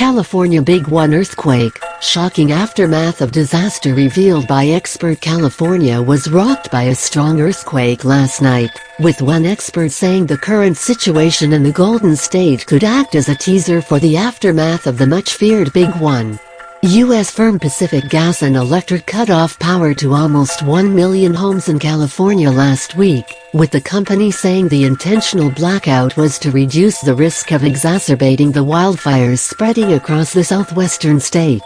California Big One earthquake, shocking aftermath of disaster revealed by expert California was rocked by a strong earthquake last night, with one expert saying the current situation in the Golden State could act as a teaser for the aftermath of the much-feared Big One. U.S. firm Pacific Gas and Electric cut off power to almost 1 million homes in California last week, with the company saying the intentional blackout was to reduce the risk of exacerbating the wildfires spreading across the southwestern state.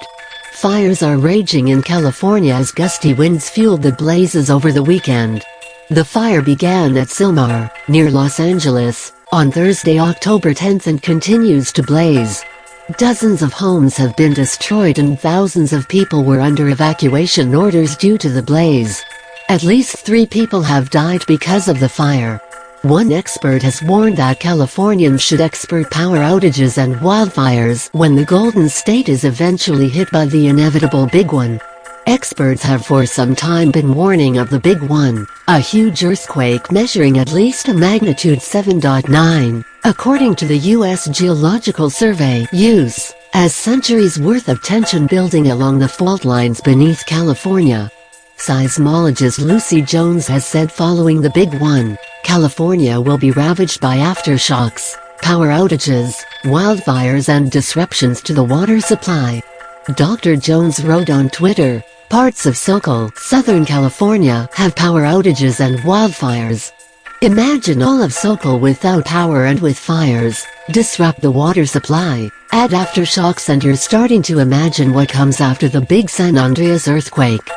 Fires are raging in California as gusty winds fueled the blazes over the weekend. The fire began at Sylmar, near Los Angeles, on Thursday, October 10 and continues to blaze. Dozens of homes have been destroyed and thousands of people were under evacuation orders due to the blaze. At least three people have died because of the fire. One expert has warned that Californians should expert power outages and wildfires when the Golden State is eventually hit by the inevitable big one. Experts have for some time been warning of the Big One, a huge earthquake measuring at least a magnitude 7.9, according to the U.S. Geological Survey (USE), as centuries worth of tension building along the fault lines beneath California. Seismologist Lucy Jones has said following the Big One, California will be ravaged by aftershocks, power outages, wildfires and disruptions to the water supply. Dr. Jones wrote on Twitter, Parts of SoCal, Southern California, have power outages and wildfires. Imagine all of SoCal without power and with fires, disrupt the water supply, add aftershocks and you're starting to imagine what comes after the big San Andreas earthquake.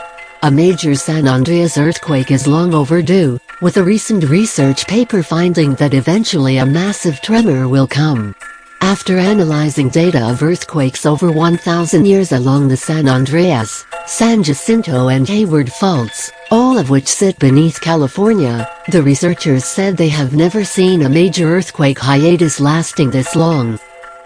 A major San Andreas earthquake is long overdue, with a recent research paper finding that eventually a massive tremor will come. After analyzing data of earthquakes over 1,000 years along the San Andreas, San Jacinto and Hayward faults, all of which sit beneath California, the researchers said they have never seen a major earthquake hiatus lasting this long.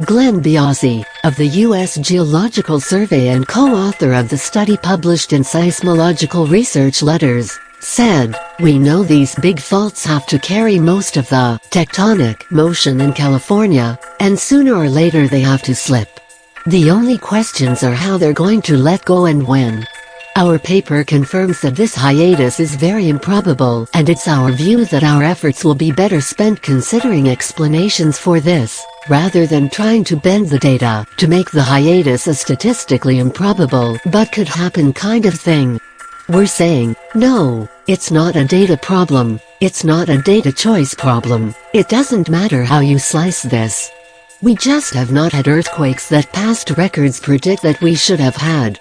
Glenn Biasi, of the U.S. Geological Survey and co-author of the study published in Seismological Research Letters, said, We know these big faults have to carry most of the tectonic motion in California, and sooner or later they have to slip. The only questions are how they're going to let go and when. Our paper confirms that this hiatus is very improbable and it's our view that our efforts will be better spent considering explanations for this, rather than trying to bend the data to make the hiatus a statistically improbable but could happen kind of thing. We're saying, no, it's not a data problem, it's not a data choice problem, it doesn't matter how you slice this. We just have not had earthquakes that past records predict that we should have had.